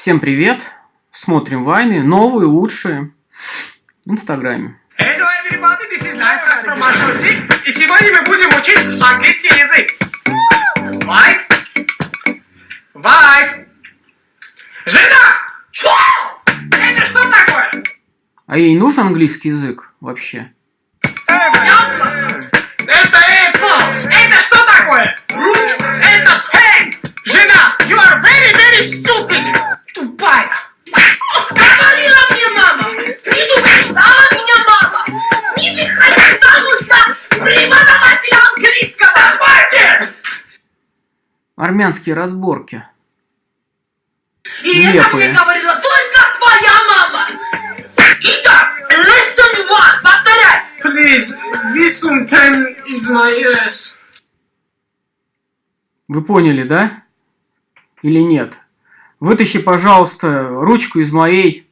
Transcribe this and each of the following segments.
Всем привет! Смотрим вайны, новые, лучшие, в Инстаграме. Hello everybody, this is Lifehack from Marshall И сегодня мы будем учить английский язык. Wife? Wife? Жена! Что? Это что такое? А ей нужен английский язык вообще? Это apple! Это что такое? Армянские разборки. И это Нелепые. мне говорила только твоя мама. Итак, lesson one. Повторяй. Please, this one pen is my ears. Вы поняли, да? Или нет? Вытащи, пожалуйста, ручку из моей...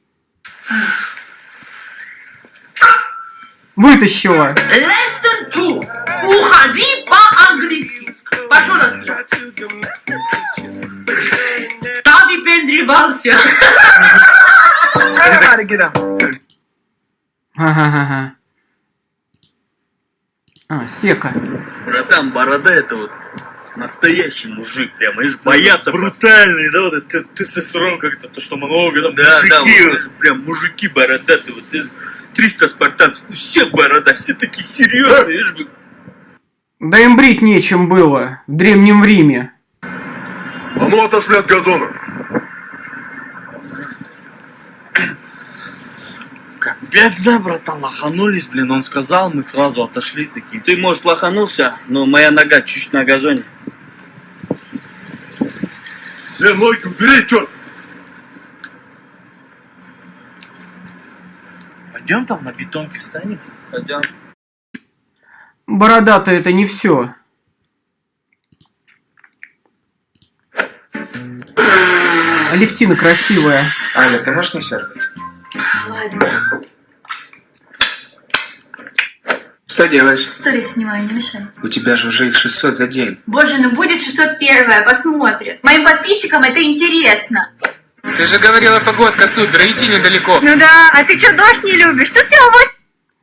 Вытащила! Lesson two. Уходи по-английски. Пошел отсюда. Everybody get up. Ха-ха-ха. А, сека. Братан, борода это вот настоящий мужик, прям, видишь, боятся. Брутальный, да, вот это тестостерон как-то, то, что много, там, да, да, вот прям мужики бородатые, вот ты- 300 спартанцев, все борода, все такие серьезные, видишь, бы. Да им брить нечем было в Древнем Риме. А ну отошли от газона. Капец, за, братан, лоханулись, блин, он сказал, мы сразу отошли такие. Ты, может, лоханулся, но моя нога чуть на газоне. Э, ноги убери, черт! Пойдем там на бетонке встанем? Пойдем. Борода-то это не все. Алевтина красивая. Аля, ты можешь не сердить? Ладно, Что делаешь? сторис снимаю, не мешай. У тебя же уже их 600 за день. Боже, ну будет 601, посмотрят. Моим подписчикам это интересно. Ты же говорила, погодка супер, иди недалеко. Ну да, а ты что, дождь не любишь? Тут всего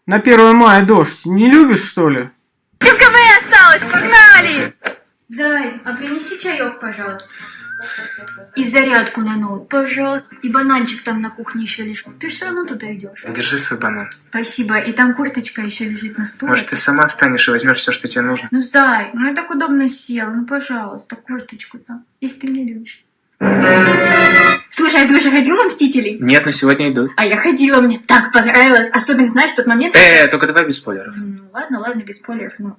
На 1 мая дождь. Не любишь, что ли? 8 км осталось, погнали! Зай, а принеси чаек, пожалуйста. И зарядку на ноут, пожалуйста. И бананчик там на кухне еще лежит. Ты все равно туда идешь. Держи свой банан. Спасибо. И там курточка еще лежит на стуле. Может, ты сама встанешь и возьмешь все, что тебе нужно? Ну, Зай, ну я так удобно сел. Ну, пожалуйста, курточку там, если ты меня любишь. Слушай, а ты уже ходил на Мстителей? Нет, но сегодня идут. А я ходила, мне так понравилось. Особенно, знаешь, тот момент... Э, только давай без спойлеров. Ну, ладно, ладно, без спойлеров, ну...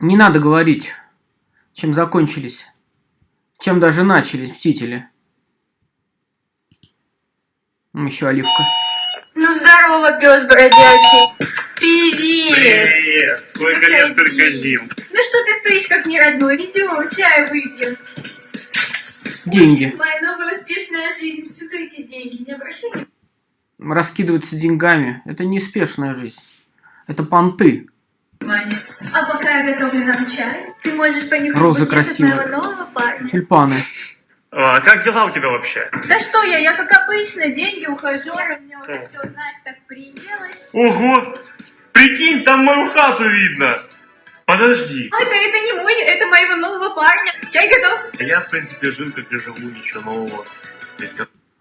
Не надо говорить, чем закончились. Чем даже начались Мстители. Еще Оливка. Ну, здорово, пес бродячий. Привет. Привет! Сколько лет, сколько зим. Ну что ты стоишь как не родной? Идем, чай выпьем. Деньги. Моя новая успешная жизнь. Сюда эти деньги. Не обращай внимания. Раскидываться деньгами. Это неспешная жизнь. Это понты. А пока я готовлю нам чай, ты можешь понюхать Розы красивые. моего нового парня. Тюльпаны. А, как дела у тебя вообще? Да что я, я как обычно, деньги ухажеры, мне уже все, знаешь, так приелось. Ого! Прикинь, там мою хату видно! Подожди. А это, это не мой, это моего нового парня. Чай готов. Я, в принципе, жил, как и живу, ничего нового.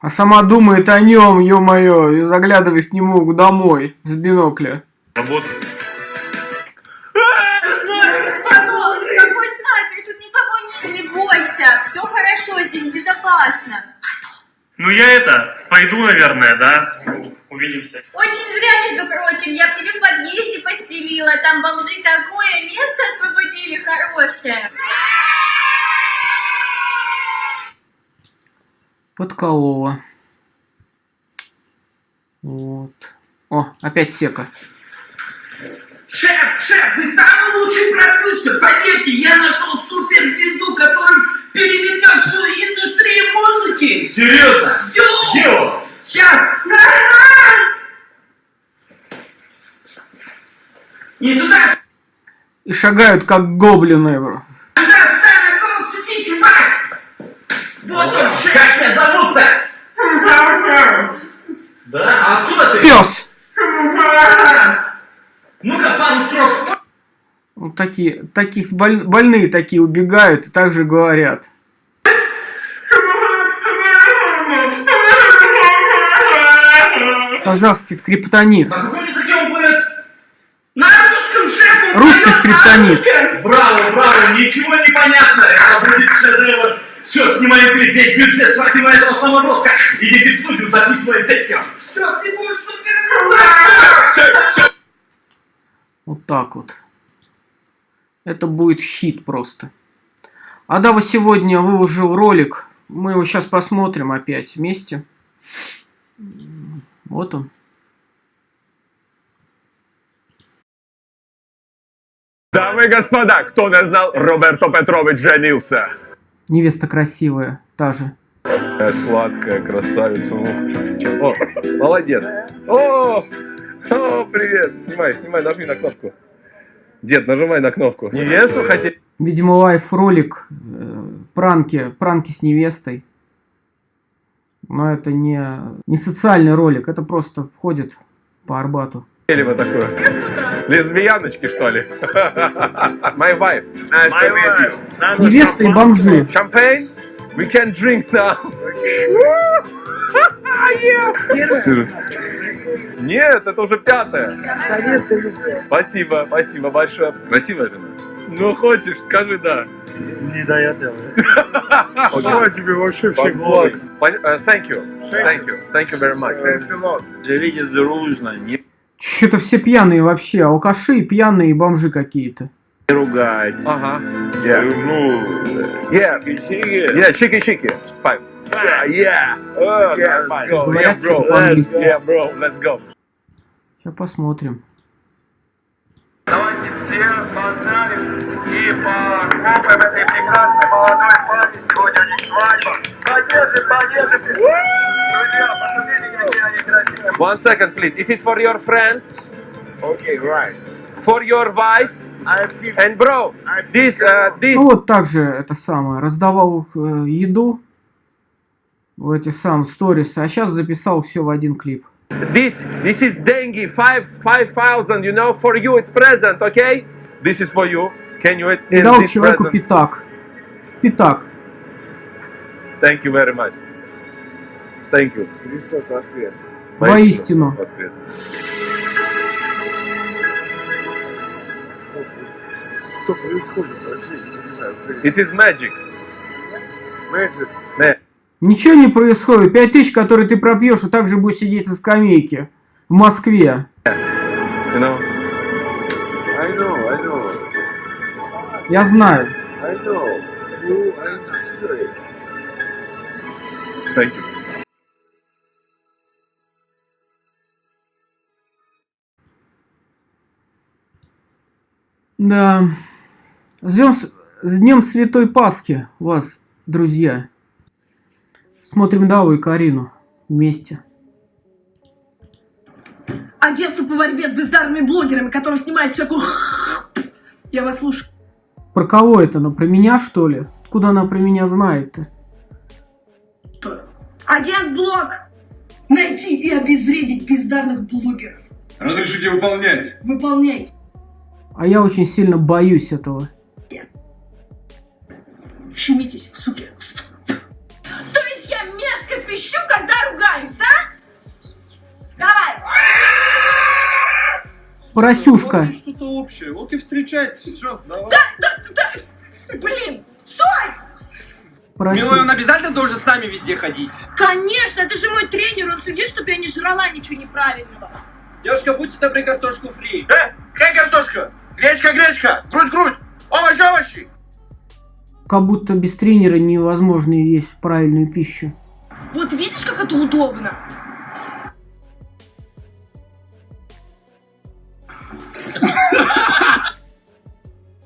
А сама думает о нем, ё-моё, и заглядывает к нему домой с бинокля. Работа. Какой снайпер? Тут никого нет. Не бойся, все хорошо, здесь безопасно. Ну я это, пойду, наверное, да? Увидимся. Очень зря, между прочим, я в тебе в подъезде постелила, там бомжи такое место освободили хорошее. Подколола. Вот. О, опять сека. Шеф, шеф, вы самый лучший продюсер. Поверьте, я нашел суперзвезду, которая перевернет всю индустрию музыки. Серьезно? Йоу! Где Сейчас! Не туда, И шагают как гоблины. сюда, ставь Ты чувак! Вот он, как тебя зовут-то? Да? А откуда ты? Пес! Ну-ка, пару строк Вот такие, таких боль- больные такие убегают и также говорят. Казахский скриптонит. На каком языке он поет? На русском шеф! он Русский скриптонит. Браво, браво, ничего не понятно. Это будет шедевр. Все, снимаем клип, весь бюджет тратим на этого самородка. Идите в студию, записываем песню. Что ты будешь супер... Вот так вот. Это будет хит просто. Адава сегодня выложил ролик. Мы его сейчас посмотрим опять вместе. Вот он. Дамы и господа, кто не знал, Роберто Петрович женился. Невеста красивая, та же. Сладкая красавица. О, молодец. О, о, привет. Снимай, снимай, нажми на кнопку. Дед, нажимай на кнопку. Невесту хотите? Видимо, лайф ролик, э, пранки, пранки с невестой. Но это не, не социальный ролик, это просто входит по Арбату. Или вы такое? Лесбияночки, что ли? My wife. Nice to meet you. Невеста и бомжи. Champagne? We can drink now. Нет, это уже пятое. Спасибо, спасибо большое. Красивая жена? Ну, хочешь, скажи да. Не до этого. Желаю тебе вообще всех благ. Э, Thank you. Thank you. Thank you very much. Thanks a lot. Живите дружно, не Что-то все пьяные вообще, алкаши, пьяные и бомжи какие-то. ругайте. Ага. Yeah. Ну, Yeah. чики-чики. Yeah, чики-чики. Five. Yeah, yeah. Oh, Yeah, let's go. Говорят, Yeah, bro. по-английски. Yeah, bro. Let's go. Сейчас посмотрим. Давайте все поздравим и похлопаем этой прекрасной молодой паре. Сегодня у них свадьба. Поддержим, поддержим. Друзья, посмотрите. One second, please. It is for your friend, Okay, right. for your wife, I feel and bro, this, uh, this, Ну вот также это самое, раздавал э, еду в эти сам сторис, а сейчас записал все в один клип. this, this is dengue. Five, five thousand. You know, for you it's present, okay? This is for you. Can you eat И дал человеку present? пятак. В пятак. Thank you very much. Thank you. Христос воскрес. Воистину. Воскрес. Что, что происходит вообще? Я не понимаю. It is magic. Magic. Ничего не происходит. Пять тысяч, которые ты пропьешь, и также будешь сидеть на скамейке. В Москве. You know? I know, I know. Я знаю. I know. You, I'm sorry. Thank you. Да. С днем, с- днем Святой Пасхи вас, друзья. Смотрим Даву и Карину вместе. Агентство по борьбе с бездарными блогерами, которые снимают всякую... Я вас слушаю. Про кого это? Она про меня, что ли? Откуда она про меня знает-то? Агент Блог! Найти и обезвредить бездарных блогеров. Разрешите выполнять. Выполняйте. А я очень сильно боюсь этого. Шумитесь, суки. То есть я мерзко пищу, когда ругаюсь, да? Давай. Поросюшка. Что-то общее. Вот и встречайтесь. Все, давай. Блин, стой! Поросюшка. обязательно должен с нами везде ходить. Конечно, это же мой тренер, он следит, чтобы я не жрала ничего неправильного. Девушка, будьте добры, картошку фри. Хей, картошка! Гречка, гречка! Грудь, грудь! Овощи, овощи! Как будто без тренера невозможно есть правильную пищу. Вот видишь, как это удобно?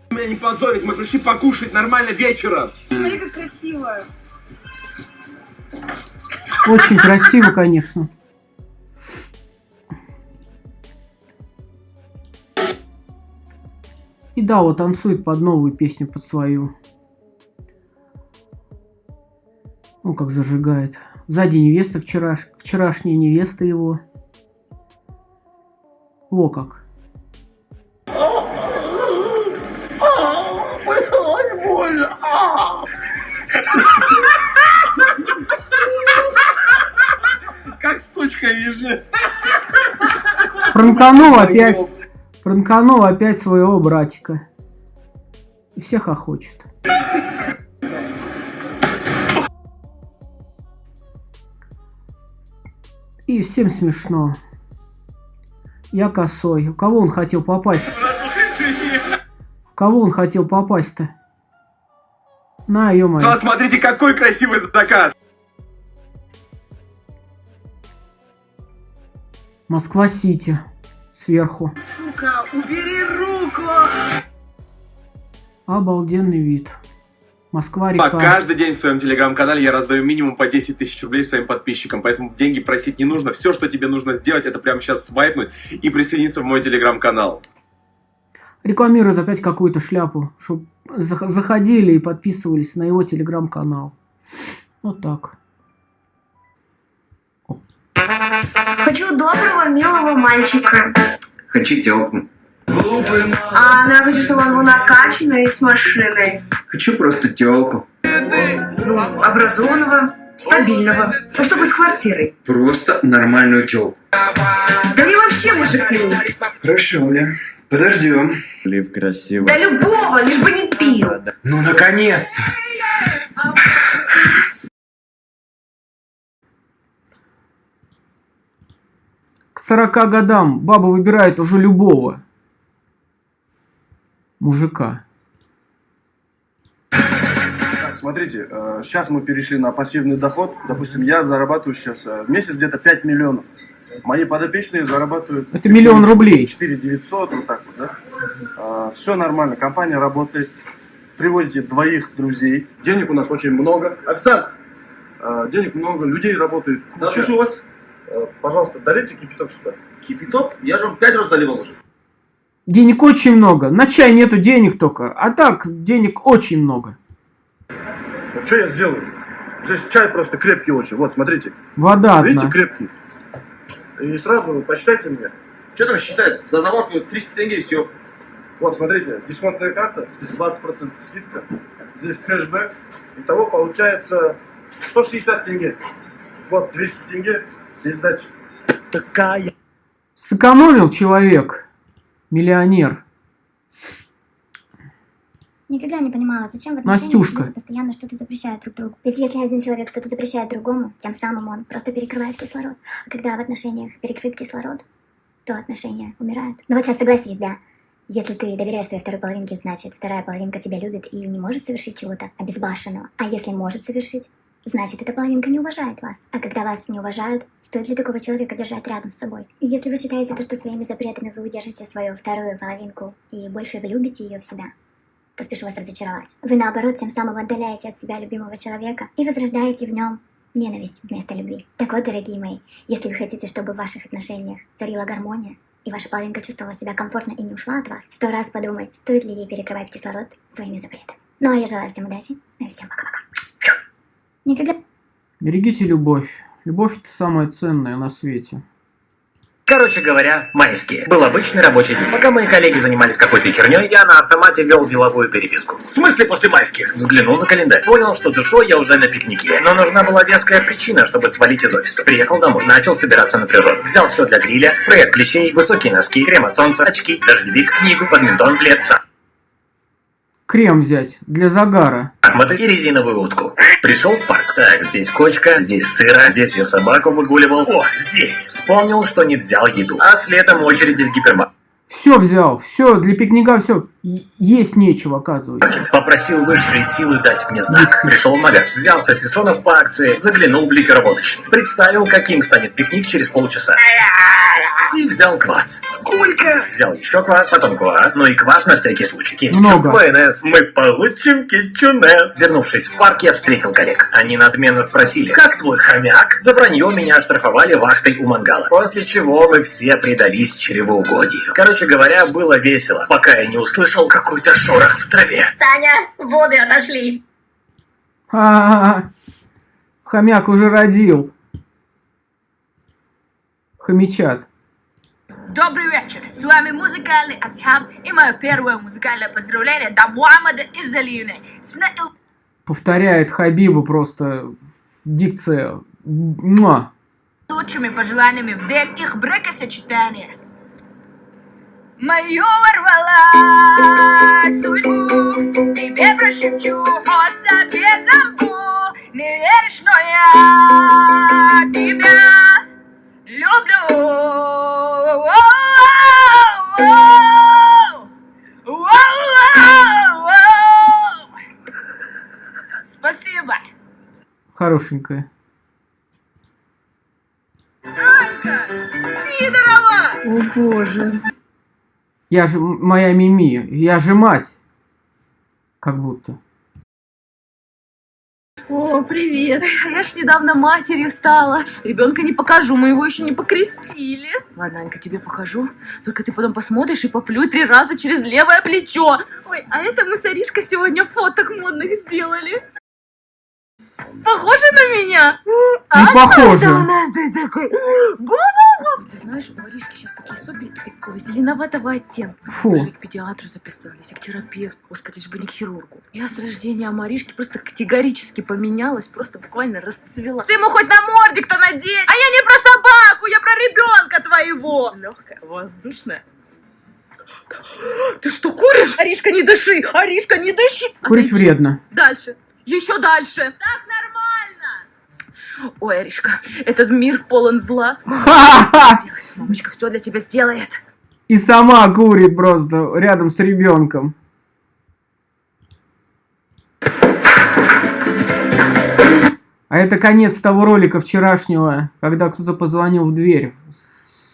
Меня не позорить, мы пришли покушать нормально вечером. Смотри, как красиво. Очень красиво, конечно. И да, вот танцует под новую песню, под свою. Ну, как зажигает. Сзади невеста вчераш... вчерашняя невеста его. Во как. Как сучка вижу. Пранканул опять. Пранканул опять своего братика. И всех охочет. И всем смешно. Я косой. У кого он хотел попасть? В кого он хотел попасть-то? На, ё Да, смотрите, какой красивый закат. Москва-Сити. Сверху. Сука, убери руку! Обалденный вид. По Москва-река. каждый день в своем телеграм-канале я раздаю минимум по 10 тысяч рублей своим подписчикам, поэтому деньги просить не нужно. Все, что тебе нужно сделать, это прямо сейчас свайпнуть и присоединиться в мой телеграм-канал. Рекламирует опять какую-то шляпу, чтобы заходили и подписывались на его телеграм-канал. Вот так. Хочу доброго, милого мальчика. Хочу телку. А, ну я хочу, чтобы он был накачанный с машиной. Хочу просто телку. Ну, образованного, стабильного. Ну, чтобы с квартирой. Просто нормальную телку. Да мне вообще мужик нужен. Хорошо, бля. Подождем. Лив красивый. Да любого, лишь бы не пил. Ну, наконец-то. 40 годам баба выбирает уже любого мужика. Так, смотрите, э, сейчас мы перешли на пассивный доход. Допустим, я зарабатываю сейчас э, в месяц где-то 5 миллионов. Мои подопечные зарабатывают... Это миллион рублей. 4 900, вот так вот, да? все нормально, компания работает. Приводите двоих друзей. Денег у нас очень много. Официант, э, денег много, людей работает куча. Да, слушаю вас. Э, Пожалуйста, долейте кипяток сюда. Кипяток? Я же вам пять раз доливал уже. Денег очень много. На чай нету денег только. А так, денег очень много. Вот что я сделаю? Здесь чай просто крепкий очень. Вот, смотрите. Вода Видите, одна. крепкий. И сразу посчитайте мне. Что там считать? За заварку 300 тенге и все. Вот, смотрите, дисконтная карта, здесь 20% скидка, здесь кэшбэк. Итого получается 160 тенге. Вот, 200 тенге, здесь сдача. Сэкономил человек. Миллионер. Никогда не понимала, зачем в отношениях Настюшка. люди постоянно что-то запрещают друг другу. Ведь если один человек что-то запрещает другому, тем самым он просто перекрывает кислород. А когда в отношениях перекрыт кислород, то отношения умирают. Ну вот сейчас согласись, да. Если ты доверяешь своей второй половинке, значит, вторая половинка тебя любит и не может совершить чего-то обезбашенного. А если может совершить, значит, эта половинка не уважает вас. А когда вас не уважают, стоит ли такого человека держать рядом с собой? И если вы считаете, то, что своими запретами вы удержите свою вторую половинку и больше вы любите ее в себя, то спешу вас разочаровать. Вы, наоборот, тем самым отдаляете от себя любимого человека и возрождаете в нем ненависть вместо любви. Так вот, дорогие мои, если вы хотите, чтобы в ваших отношениях царила гармония, и ваша половинка чувствовала себя комфортно и не ушла от вас, сто раз подумай, стоит ли ей перекрывать кислород своими запретами. Ну а я желаю всем удачи, ну и всем пока-пока. Никогда Берегите любовь. Любовь это самое ценное на свете. Короче говоря, майские. Был обычный рабочий день. Пока мои коллеги занимались какой-то херней, я на автомате вел деловую переписку. В смысле после майских? Взглянул на календарь. Понял, что душой я уже на пикнике. Но нужна была веская причина, чтобы свалить из офиса. Приехал домой, начал собираться на природу. Взял все для гриля, спрей от клещей, высокие носки, крем от солнца, очки, дождевик, книгу, бадминтон, плед, Крем взять для загара. шахматы и резиновую утку. Пришел в парк. Так, здесь кочка, здесь сыра, здесь я собаку выгуливал. О, здесь. Вспомнил, что не взял еду. А следом очереди в гипермаркет. Все взял, все, для пикника все. Есть нечего, оказывается. Попросил высшие силы дать мне знак. Пришел в магаз, взял сосисонов по акции, заглянул в ликероводочный. Представил, каким станет пикник через полчаса. И взял квас. Сколько? Взял еще квас, потом квас, ну и квас на всякий случай. Кетчуп, Много. майонез, мы получим кетчунес. Вернувшись в парк, я встретил коллег. Они надменно спросили, как твой хомяк? За вранье меня оштрафовали вахтой у мангала. После чего мы все предались чревоугодию. Короче говоря, было весело, пока я не услышал какой-то шорох в траве. Саня, воды отошли. А-а-а. Хомяк уже родил. Хомячат. Добрый вечер, с вами музыкальный Асхаб и мое первое музыкальное поздравление до Мухаммада из Алиевны с на- Повторяет Хабибу просто дикция. Муа. лучшими пожеланиями в день их бракосочетания. Мою ворвала судьбу, тебе прошепчу, о себе замбу. Не веришь, но я тебя люблю. Хорошенькая. Сидорова! О боже. Я же моя Мими. Я же мать. Как будто. О, привет. Я ж недавно матерью стала. Ребенка не покажу, мы его еще не покрестили. Ладно, Анька, тебе покажу. Только ты потом посмотришь и поплюй три раза через левое плечо. Ой, а это мы с Аришкой сегодня фоток модных сделали. Похоже на меня? Не похоже. Это у нас ты такой. Бу-бу-бу. Ты знаешь, у Аришки сейчас такие соплики такого зеленоватого оттенка. Фу. Мы же и к педиатру записались, и к терапевту. Господи, лишь бы не к хирургу. Я с рождения Маришки просто категорически поменялась, просто буквально расцвела. Ты ему хоть на мордик-то надень! А я не про собаку, я про ребенка твоего! Легкая, воздушная. Ты что, куришь? Аришка, не дыши! Аришка, не дыши! Курить Отойди. вредно. Дальше. Еще дальше. Так нормально. Ой, Аришка, этот мир полон зла. Мамочка все для тебя сделает. И сама курит просто рядом с ребенком. А это конец того ролика вчерашнего, когда кто-то позвонил в дверь.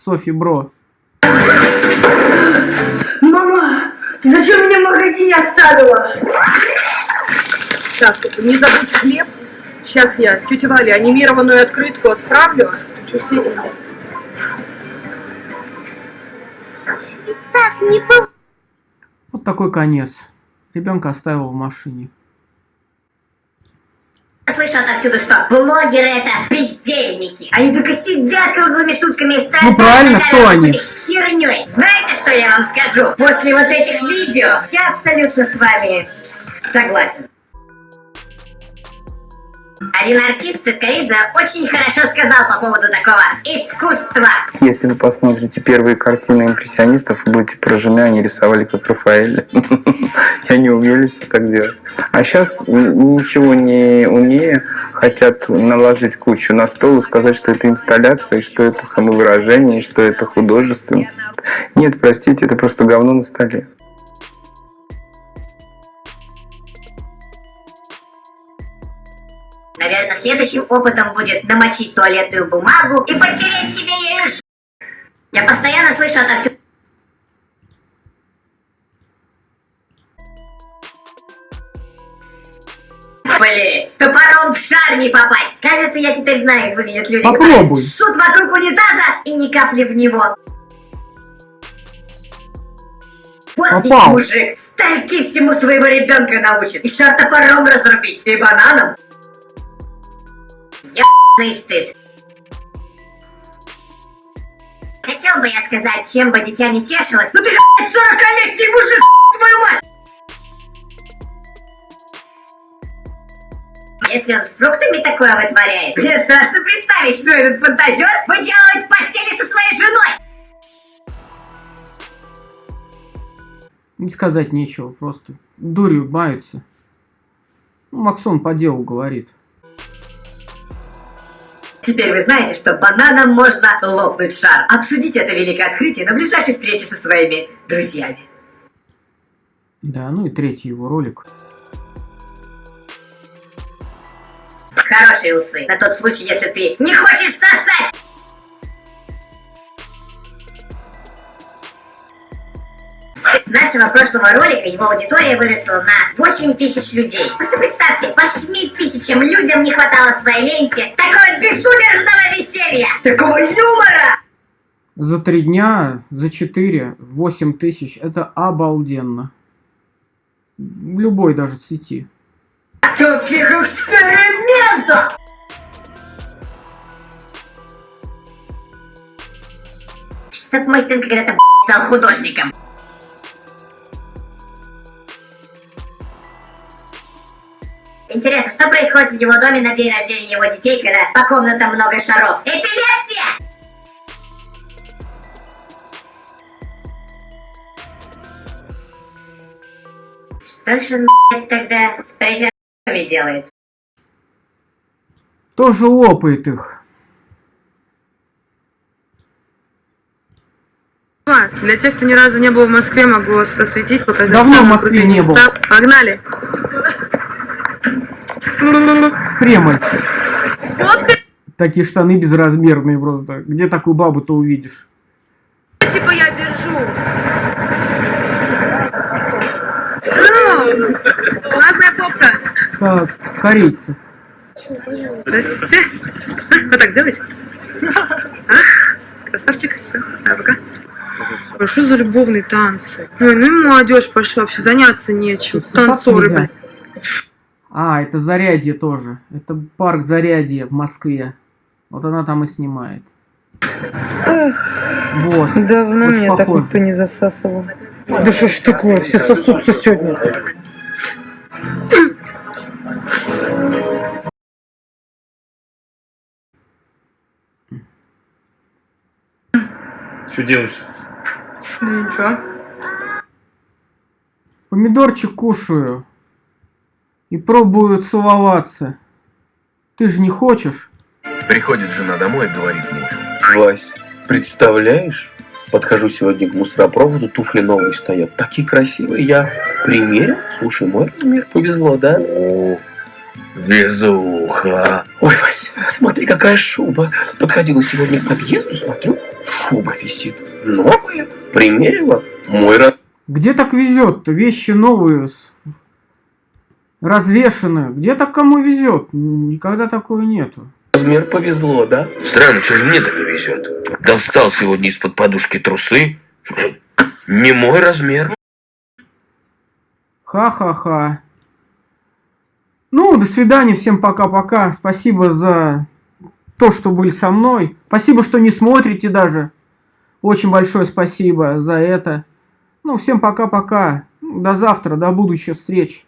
Софи Бро. Мама, ты зачем меня в магазине оставила? Так, не забудь хлеб. Сейчас я тете Вале анимированную открытку отправлю. Этим? Так, не по... Вот такой конец. Ребенка оставил в машине. Слышу отовсюду, что блогеры это бездельники. Они только сидят круглыми сутками и страдают Ну, правильно, кто они? херней. Знаете, что я вам скажу? После вот этих видео я абсолютно с вами согласен. Один артист Цискоридзе очень хорошо сказал по поводу такого искусства. Если вы посмотрите первые картины импрессионистов, вы будете поражены, они рисовали как Рафаэль. И они умели все так делать. А сейчас, ничего не умея, хотят наложить кучу на стол и сказать, что это инсталляция, что это самовыражение, что это художественно. Нет, простите, это просто говно на столе. Наверное, следующим опытом будет намочить туалетную бумагу и потереть себе ею ж- Я постоянно слышу отовсюду. Блять, с топором в шар не попасть. Кажется, я теперь знаю, как выглядят люди, Попробуй. ссут вокруг унитаза и ни капли в него. Вот ведь Попал. мужик, стальки всему своего ребенка научит. И шар топором разрубить, и бананом. Ебаный стыд. Хотел бы я сказать, чем бы дитя не тешилось, но ты же, блядь, 40-летний мужик, твою мать! Если он с фруктами такое вытворяет, мне страшно представить, что этот фантазер выделывает в постели со своей женой! Не сказать нечего, просто дурью маются. Ну, Максон по делу говорит. Теперь вы знаете, что бананом можно лопнуть шар. Обсудите это великое открытие на ближайшей встрече со своими друзьями. Да, ну и третий его ролик. Хорошие усы. На тот случай, если ты не хочешь сосать! нашего прошлого ролика его аудитория выросла на 8 тысяч людей. Просто представьте, 8 тысячам людям не хватало своей ленте такого безудержного веселья, такого юмора. За три дня, за четыре, восемь тысяч, это обалденно. В любой даже сети. Таких экспериментов! Чтоб мой сын когда-то стал художником. Интересно, что происходит в его доме на день рождения его детей, когда по комнатам много шаров? Эпилепсия! Что ж он, тогда с презервативами делает? Тоже лопает их. Для тех, кто ни разу не был в Москве, могу вас просветить, показать Давно в Москве не был. Погнали! Кремль. Такие штаны безразмерные просто. Где такую бабу-то увидишь? типа я держу. Классная попка. Как корейцы. Здрасте. Вот так делайте. Ах, красавчик. Все, пока. А что за любовные танцы? Ой, ну и молодежь пошла, вообще заняться нечем. Танцоры, нельзя. А, это Зарядье тоже. Это парк Зарядье в Москве. Вот она там и снимает. Вот. Давно Очень меня так похоже. никто не засасывал. Да что ж такое, все сосутся сегодня. Что делаешь? Ничего. Помидорчик кушаю. И пробую целоваться. Ты же не хочешь? Приходит жена домой и говорит мужу. Вась, представляешь? Подхожу сегодня к мусоропроводу, туфли новые стоят. Такие красивые. Я примерил. Слушай, мой размер повезло, да? О, везуха. Ой, Вась, смотри, какая шуба. Подходила сегодня к подъезду, смотрю, шуба висит. Новая. Примерила. Мой размер. Где так везет-то? Вещи новые, с- развешаны. Где так кому везет? Никогда такого нету. Размер повезло, да? Странно, что же мне-то не везет? Достал сегодня из-под подушки трусы. Не мой размер. Ха-ха-ха. Ну, до свидания, всем пока-пока. Спасибо за то, что были со мной. Спасибо, что не смотрите даже. Очень большое спасибо за это. Ну, всем пока-пока. До завтра, до будущих встреч.